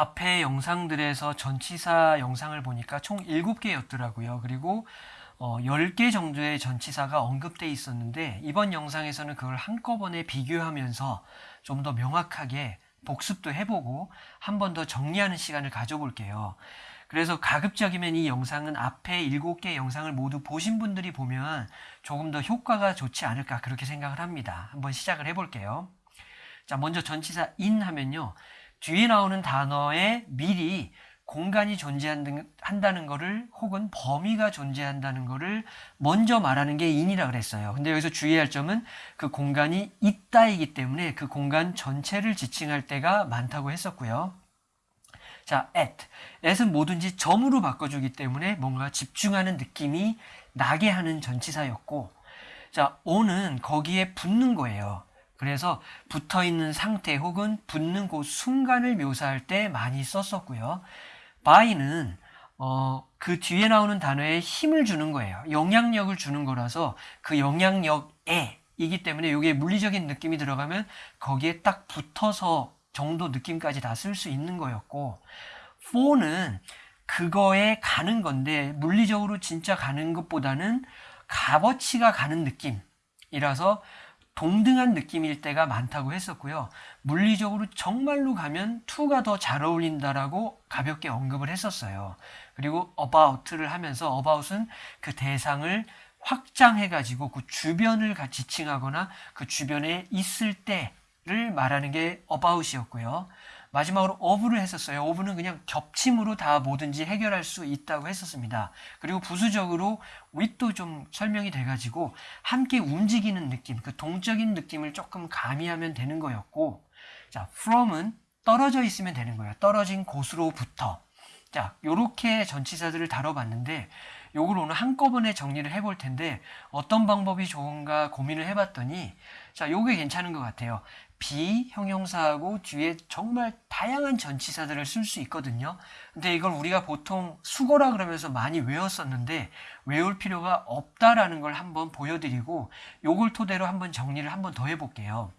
앞에 영상들에서 전치사 영상을 보니까 총 7개였더라고요. 그리고 어, 10개 정도의 전치사가 언급돼 있었는데 이번 영상에서는 그걸 한꺼번에 비교하면서 좀 더 명확하게 복습도 해보고 한 번 더 정리하는 시간을 가져볼게요. 그래서 가급적이면 이 영상은 앞에 7개 영상을 모두 보신 분들이 보면 조금 더 효과가 좋지 않을까 그렇게 생각을 합니다. 한번 시작을 해볼게요. 자, 먼저 전치사 in 하면요. 뒤에 나오는 단어에 미리 공간이 존재한다는 것을 혹은 범위가 존재한다는 것을 먼저 말하는 게 in이라 그랬어요. 근데 여기서 주의할 점은 그 공간이 있다이기 때문에 그 공간 전체를 지칭할 때가 많다고 했었고요. 자, at. at은 뭐든지 점으로 바꿔주기 때문에 뭔가 집중하는 느낌이 나게 하는 전치사였고, 자, on은 거기에 붙는 거예요. 그래서 붙어 있는 상태 혹은 붙는 그 순간을 묘사할 때 많이 썼었고요. by는 어, 그 뒤에 나오는 단어에 힘을 주는 거예요. 영향력을 주는 거라서 그 영향력에 이기 때문에 이게 물리적인 느낌이 들어가면 거기에 딱 붙어서 정도 느낌까지 다 쓸 수 있는 거였고 for는 그거에 가는 건데 물리적으로 진짜 가는 것보다는 값어치가 가는 느낌이라서 동등한 느낌일 때가 많다고 했었고요. 물리적으로 정말로 가면 to가 더 잘 어울린다라고 가볍게 언급을 했었어요. 그리고 about를 하면서 about은 그 대상을 확장해가지고 그 주변을 지칭하거나 그 주변에 있을 때를 말하는 게 about이었고요. 마지막으로 of를 했었어요. of는 그냥 겹침으로 다 뭐든지 해결할 수 있다고 했었습니다. 그리고 부수적으로 with도 좀 설명이 돼가지고 함께 움직이는 느낌, 그 동적인 느낌을 조금 가미하면 되는 거였고 자, from은 떨어져 있으면 되는 거예요. 떨어진 곳으로부터. 자, 요렇게 전치사들을 다뤄봤는데 요걸 오늘 한꺼번에 정리를 해볼 텐데 어떤 방법이 좋은가 고민을 해봤더니 자, 요게 괜찮은 것 같아요. 비형용사하고 뒤에 정말 다양한 전치사들을 쓸 수 있거든요. 근데 이걸 우리가 보통 수거라 그러면서 많이 외웠었는데 외울 필요가 없다라는 걸 한번 보여드리고 요걸 토대로 한번 정리를 한번 더 해볼게요.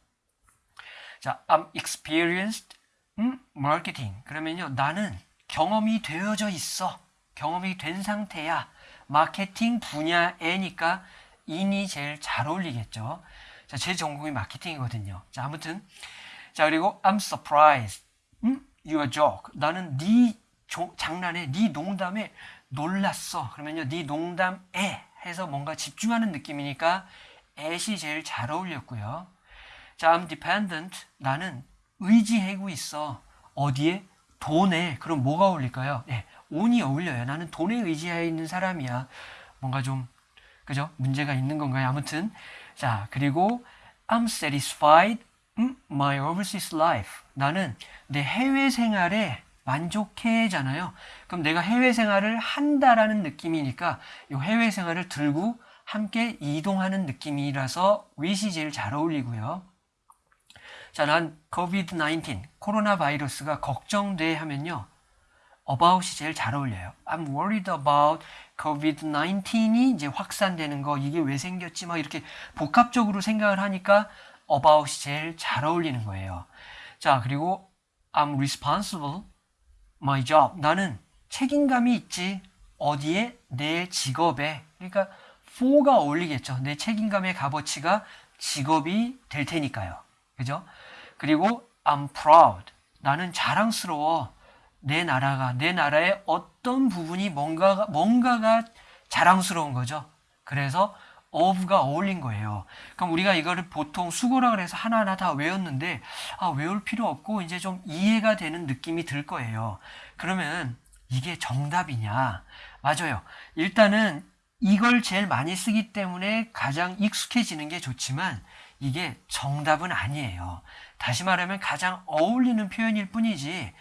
자, I'm experienced 음, marketing. 그러면요, 나는 경험이 되어져 있어. 경험이 된 상태야. 마케팅 분야에니까 인이 제일 잘 어울리겠죠. 자, 제 전공이 마케팅이거든요. 자, 아무튼 자, 그리고 I'm surprised. 음? Your joke. 나는 네 조, 장난에 네 농담에 놀랐어. 그러면요. 네 농담에 해서 뭔가 집중하는 느낌이니까 at이 제일 잘 어울렸고요. 자, I'm dependent. 나는 의지하고 있어. 어디에? 돈에. 그럼 뭐가 어울릴까요? 네, on이 어울려요. 나는 돈에 의지하여 있는 사람이야. 뭔가 좀 그죠? 문제가 있는 건가요? 아무튼 자 그리고 I'm satisfied my overseas life. 나는 내 해외 생활에 만족해잖아요. 그럼 내가 해외 생활을 한다라는 느낌이니까 이 해외 생활을 들고 함께 이동하는 느낌이라서 with이 제일 잘 어울리고요. 자, 난 COVID-19, 코로나 바이러스가 걱정돼 하면요. about이 제일 잘 어울려요. I'm worried about COVID-19이 이제 확산되는 거, 이게 왜 생겼지? 막 이렇게 복합적으로 생각을 하니까 about이 제일 잘 어울리는 거예요. 자, 그리고 I'm responsible, my job. 나는 책임감이 있지. 어디에? 내 직업에. 그러니까 for가 어울리겠죠. 내 책임감의 값어치가 직업이 될 테니까요. 그죠? 그리고 I'm proud. 나는 자랑스러워. 내 나라가, 내 나라의 어떤 부분이 뭔가가, 뭔가가 자랑스러운 거죠. 그래서 of가 어울린 거예요. 그럼 우리가 이거를 보통 수고라 그래서 하나하나 다 외웠는데, 아, 외울 필요 없고, 이제 좀 이해가 되는 느낌이 들 거예요. 그러면 이게 정답이냐? 맞아요. 일단은 이걸 제일 많이 쓰기 때문에 가장 익숙해지는 게 좋지만, 이게 정답은 아니에요. 다시 말하면 가장 어울리는 표현일 뿐이지 예,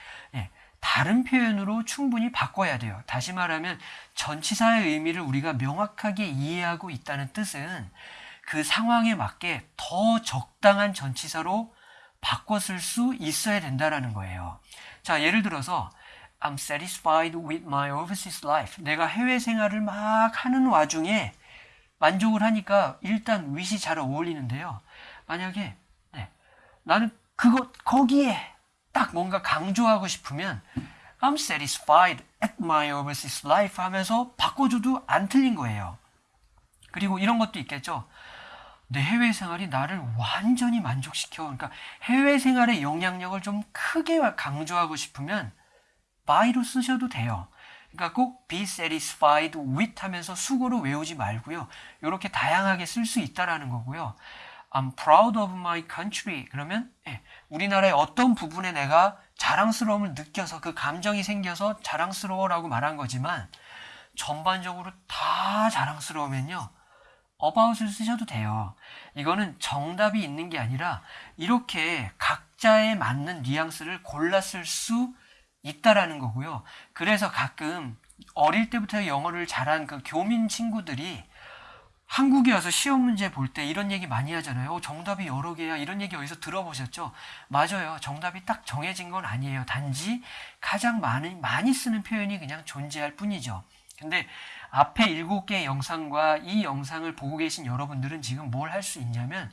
다른 표현으로 충분히 바꿔야 돼요. 다시 말하면 전치사의 의미를 우리가 명확하게 이해하고 있다는 뜻은 그 상황에 맞게 더 적당한 전치사로 쓸수 있어야 된다라는 거예요. 자, 예를 들어서 I'm satisfied with my overseas life. 내가 해외 생활을 막 하는 와중에 만족을 하니까 일단 윗이 잘 어울리는데요. 만약에 네, 나는 그거 거기에 딱 뭔가 강조하고 싶으면 I'm satisfied at my overseas life 하면서 바꿔줘도 안 틀린 거예요. 그리고 이런 것도 있겠죠. 내 해외 생활이 나를 완전히 만족시켜. 그러니까 해외 생활의 영향력을 좀 크게 강조하고 싶으면 by로 쓰셔도 돼요. 그러니까 꼭 be satisfied with 하면서 수고로 외우지 말고요. 이렇게 다양하게 쓸 수 있다라는 거고요. I'm proud of my country. 그러면 예, 우리나라의 어떤 부분에 내가 자랑스러움을 느껴서 그 감정이 생겨서 자랑스러워라고 말한 거지만 전반적으로 다 자랑스러우면요. about을 쓰셔도 돼요. 이거는 정답이 있는 게 아니라 이렇게 각자에 맞는 뉘앙스를 쓸수 있다라는 거고요. 그래서 가끔 어릴 때부터 영어를 잘한 그 교민 친구들이 한국에 와서 시험 문제 볼 때 이런 얘기 많이 하잖아요. 어, 정답이 여러 개야. 이런 얘기 어디서 들어보셨죠? 맞아요. 정답이 딱 정해진 건 아니에요. 단지 가장 많이, 많이 쓰는 표현이 그냥 존재할 뿐이죠. 근데 앞에 일곱 개의 영상과 이 영상을 보고 계신 여러분들은 지금 뭘 할 수 있냐면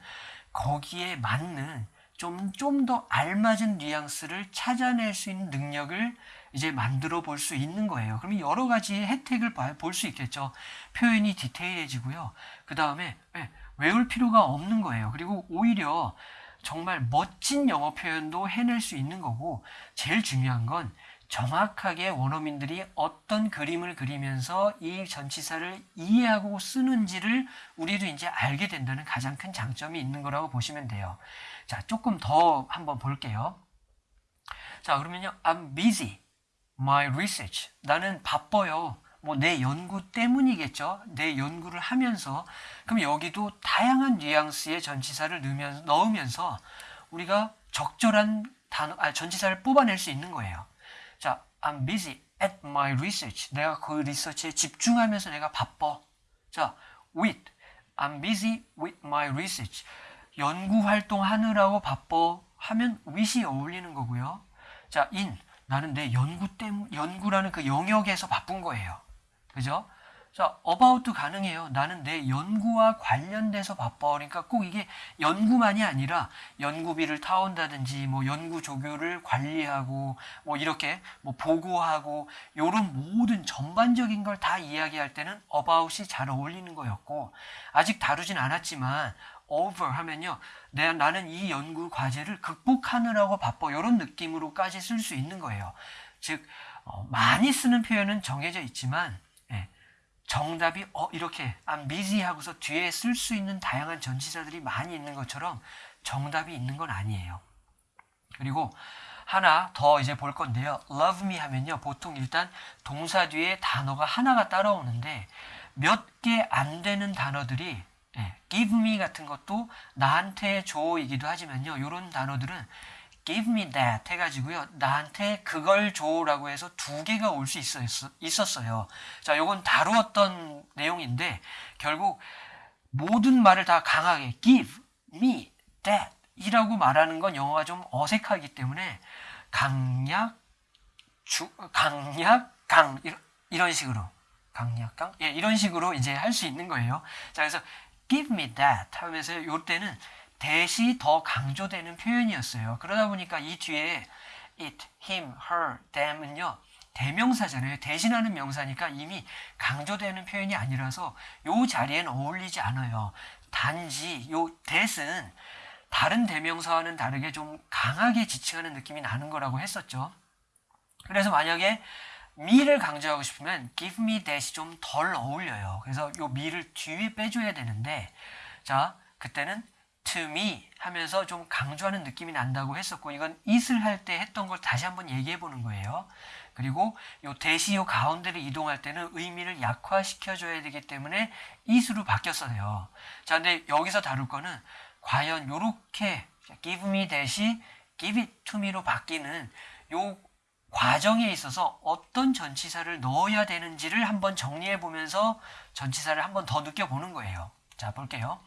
거기에 맞는 좀, 좀 더 알맞은 뉘앙스를 찾아낼 수 있는 능력을 이제 만들어 볼 수 있는 거예요. 그러면 여러 가지 혜택을 볼 수 있겠죠. 표현이 디테일해지고요. 그 다음에 네, 외울 필요가 없는 거예요. 그리고 오히려 정말 멋진 영어 표현도 해낼 수 있는 거고 제일 중요한 건 정확하게 원어민들이 어떤 그림을 그리면서 이 전치사를 이해하고 쓰는지를 우리도 이제 알게 된다는 가장 큰 장점이 있는 거라고 보시면 돼요. 자, 조금 더 한번 볼게요. 자, 그러면요. I'm busy. My research. 나는 바빠요. 뭐 내 연구 때문이겠죠. 내 연구를 하면서 그럼 여기도 다양한 뉘앙스의 전치사를 넣으면서 우리가 적절한 단어, 아, 전치사를 뽑아낼 수 있는 거예요. 자, I'm busy at my research. 내가 그 리서치에 집중하면서 내가 바빠. 자, with. I'm busy with my research. 연구 활동하느라고 바빠 하면 with이 어울리는 거고요. 자, in. 나는 내 연구 때문, 연구라는 그 영역에서 바쁜 거예요. 그죠? 자, about도 가능해요. 나는 내 연구와 관련돼서 바빠. 그러니까 꼭 이게 연구만이 아니라 연구비를 타온다든지 뭐 연구 조교를 관리하고 뭐 이렇게 뭐 보고하고 요런 모든 전반적인 걸 다 이야기할 때는 about이 잘 어울리는 거였고 아직 다루진 않았지만 over 하면요. 내 나는 이 연구 과제를 극복하느라고 바빠. 이런 느낌으로까지 쓸 수 있는 거예요. 즉 어, 많이 쓰는 표현은 정해져 있지만 예, 정답이 어 이렇게 I'm busy 하고서 뒤에 쓸 수 있는 다양한 전치사들이 많이 있는 것처럼 정답이 있는 건 아니에요. 그리고 하나 더 이제 볼 건데요. love me 하면요. 보통 일단 동사 뒤에 단어가 하나가 따라오는데 몇 개 안 되는 단어들이 예, give me 같은 것도 나한테 줘이기도 하지만요. 이런 단어들은 give me that 해가지고요. 나한테 그걸 줘라고 해서 두 개가 올 수 있었어요. 자, 요건 다루었던 내용인데 결국 모든 말을 다 강하게 give me that 이라고 말하는 건 영어가 좀 어색하기 때문에 강약, 주, 강약, 강 이런 식으로 강약, 강 예, 이런 식으로 이제 할 수 있는 거예요. 자, 그래서 give me that 하면서 요 때는 대시 더 강조되는 표현이었어요. 그러다 보니까 이 뒤에 it, him, her, them은요. 대명사잖아요. 대신하는 명사니까 이미 강조되는 표현이 아니라서 요 자리엔 어울리지 않아요. 단지 요 that은 다른 대명사와는 다르게 좀 강하게 지칭하는 느낌이 나는 거라고 했었죠. 그래서 만약에 me를 강조하고 싶으면 give me that이 좀 덜 어울려요. 그래서 요 me를 뒤에 빼줘야 되는데 자 그때는 to me 하면서 좀 강조하는 느낌이 난다고 했었고 이건 it을 할 때 했던 걸 다시 한번 얘기해 보는 거예요. 그리고 요 대시 요 가운데를 이동할 때는 의미를 약화시켜 줘야 되기 때문에 it으로 바뀌었어요. 자, 근데 여기서 다룰 거는 과연 요렇게 give me 대시 give it to me로 바뀌는 요 과정에 있어서 어떤 전치사를 넣어야 되는지를 한번 정리해 보면서 전치사를 한번 더 느껴보는 거예요. 자, 볼게요.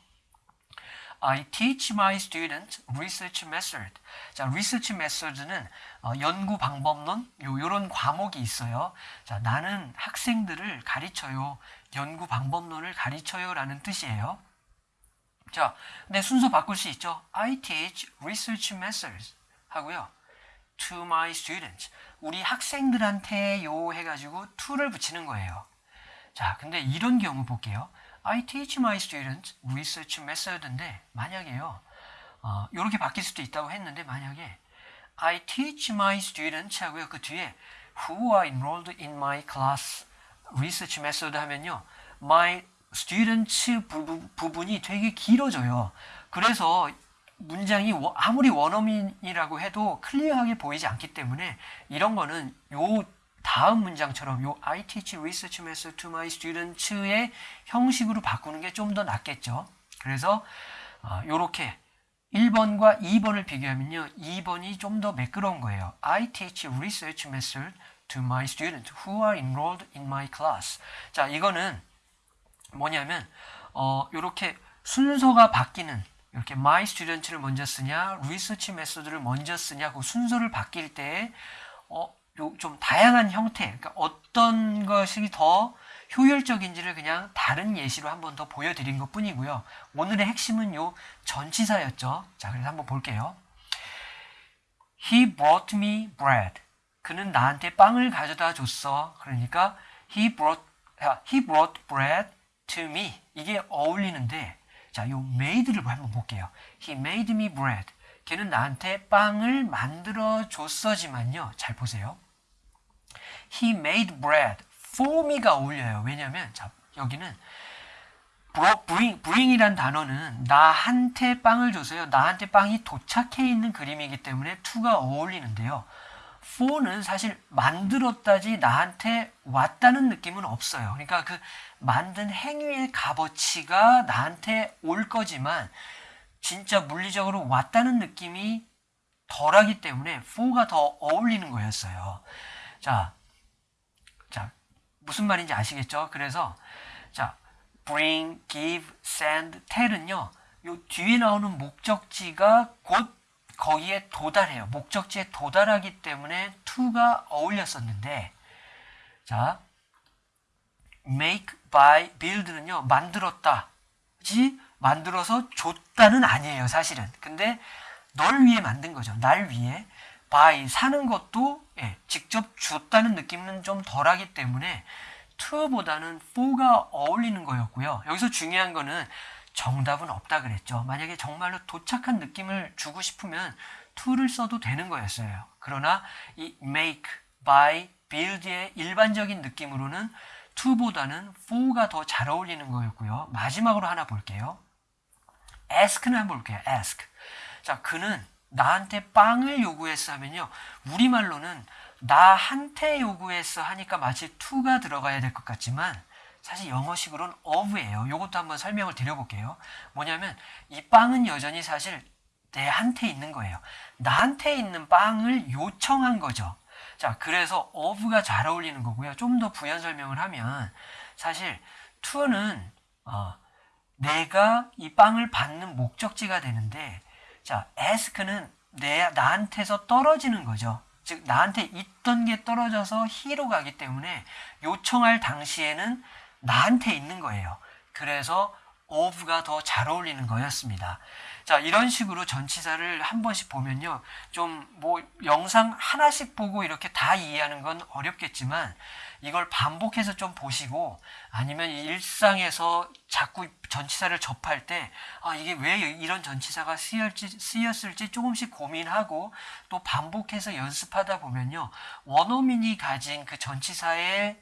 I teach my students research method. 자, research method는 어, 연구 방법론 요 요런 과목이 있어요. 자, 나는 학생들을 가르쳐요. 연구 방법론을 가르쳐요라는 뜻이에요. 자, 근데 순서 바꿀 수 있죠. I teach research methods 하고요. To my students. 우리 학생들한테 요 해가지고 to를 붙이는 거예요. 자, 근데 이런 경우 볼게요. I teach my students research method인데 만약에요. 어, 이렇게 바뀔 수도 있다고 했는데 만약에 I teach my students 하고요. 그 뒤에 who are enrolled in my class research method 하면요. my students 부분, 부분이 되게 길어져요. 그래서 문장이 워- 아무리 원어민이라고 해도 클리어하게 보이지 않기 때문에 이런 거는 요 다음 문장처럼 요 I teach research method to my students의 형식으로 바꾸는 게 좀 더 낫겠죠. 그래서 어, 요렇게 1번과 2번을 비교하면요. 2번이 좀 더 매끄러운 거예요. I teach research method to my students who are enrolled in my class. 자, 이거는 뭐냐면 어, 요렇게 순서가 바뀌는 이렇게 my student를 먼저 쓰냐, research method를 먼저 쓰냐, 그 순서를 바뀔 때 어, 요좀 다양한 형태, 그러니까 어떤 것이 더 효율적인지를 그냥 다른 예시로 한 번 더 보여드린 것 뿐이고요. 오늘의 핵심은 요 전치사였죠. 자, 그래서 한번 볼게요. He brought me bread. 그는 나한테 빵을 가져다 줬어. 그러니까 he brought 아, he brought bread to me. 이게 어울리는데 자, 요 made를 한번 볼게요. He made me bread. 걔는 나한테 빵을 만들어 줬어지만요. 잘 보세요. He made bread for me가 어울려요. 왜냐면 자, 여기는 bring, bring이란 단어는 나한테 빵을 줘서요. 나한테 빵이 도착해 있는 그림이기 때문에 to가 어울리는데요. For는 사실 만들었다지 나한테 왔다는 느낌은 없어요. 그러니까 그 만든 행위의 값어치가 나한테 올 거지만 진짜 물리적으로 왔다는 느낌이 덜하기 때문에 for가 더 어울리는 거였어요. 자, 자 무슨 말인지 아시겠죠? 그래서 자 bring, give, send, tell은요. 요 뒤에 나오는 목적지가 곧 거기에 도달해요. 목적지에 도달하기 때문에 to가 어울렸었는데 자 make, buy, build는요. 만들었다지 만들어서 줬다는 아니에요. 사실은. 근데 널 위해 만든 거죠. 날 위해 buy 사는 것도 예, 직접 줬다는 느낌은 좀 덜하기 때문에 to보다는 for가 어울리는 거였고요. 여기서 중요한 거는 정답은 없다 그랬죠. 만약에 정말로 도착한 느낌을 주고 싶으면 to를 써도 되는 거였어요. 그러나 이 make, buy, build의 일반적인 느낌으로는 to보다는 for가 더 잘 어울리는 거였고요. 마지막으로 하나 볼게요. ask는 한번 볼게요. ask. 자, 그는 나한테 빵을 요구했어 하면요. 우리말로는 나한테 요구했어 하니까 마치 to가 들어가야 될 것 같지만 사실 영어식으로는 of예요. 이것도 한번 설명을 드려볼게요. 뭐냐면 이 빵은 여전히 사실 내한테 있는 거예요. 나한테 있는 빵을 요청한 거죠. 자, 그래서 of가 잘 어울리는 거고요. 좀 더 부연 설명을 하면 사실 to는 어, 내가 이 빵을 받는 목적지가 되는데 자, ask는 내 나한테서 떨어지는 거죠. 즉 나한테 있던 게 떨어져서 he로 가기 때문에 요청할 당시에는 나한테 있는 거예요. 그래서 of가 더 잘 어울리는 거였습니다. 자, 이런 식으로 전치사를 한 번씩 보면요. 좀 뭐 영상 하나씩 보고 이렇게 다 이해하는 건 어렵겠지만 이걸 반복해서 좀 보시고 아니면 일상에서 자꾸 전치사를 접할 때 아, 이게 왜 이런 전치사가 쓰였지, 쓰였을지 조금씩 고민하고 또 반복해서 연습하다 보면요. 원어민이 가진 그 전치사의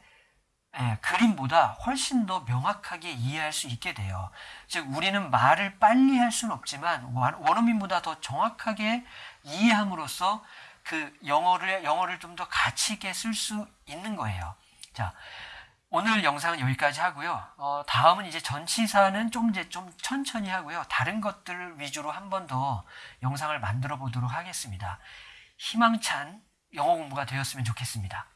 예, 그림보다 훨씬 더 명확하게 이해할 수 있게 돼요. 즉 우리는 말을 빨리 할 수는 없지만 원- 원어민보다 더 정확하게 이해함으로써 그 영어를 영어를 좀 더 가치 있게 쓸 수 있는 거예요. 자, 오늘 영상은 여기까지 하고요. 어, 다음은 이제 전치사는 좀 이제 좀 천천히 하고요. 다른 것들 위주로 한 번 더 영상을 만들어 보도록 하겠습니다. 희망찬 영어 공부가 되었으면 좋겠습니다.